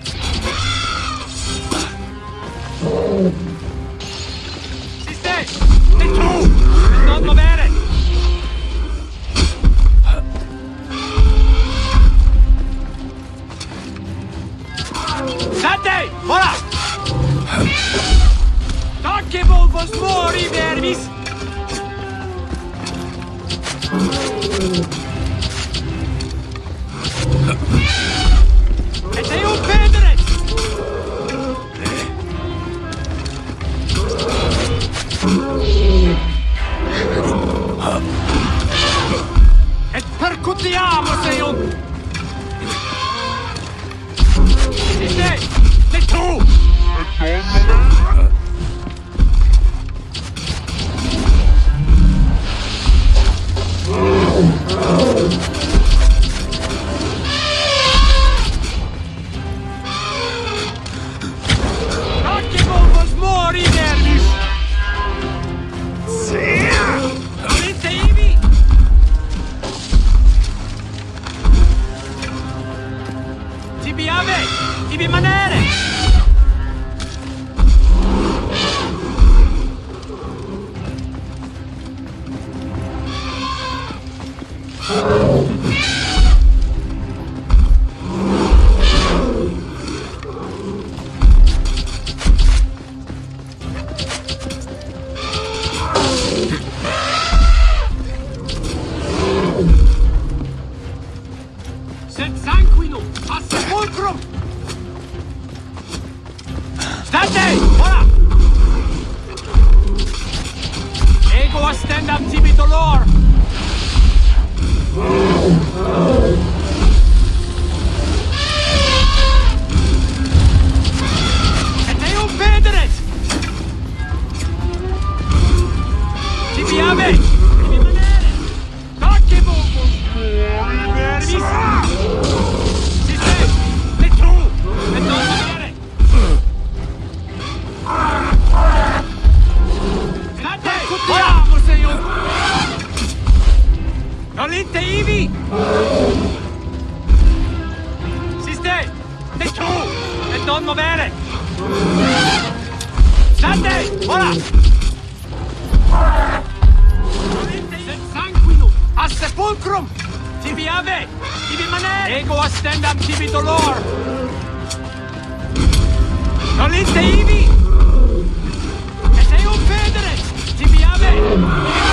federet! Siste! E tu! Non movere! Sante! Ora! Tocche vos mori, vermis! Tibi ave! Tibi manere! stand up TV the law. Ici Sister T'es tu E donno bene Date Voilà Sed sanguinum A sepulcrum Tibi ave! Tibi manet Ego astendam tibi dolor! Nolite ibi Et eum federe! Tibi ave! Tibi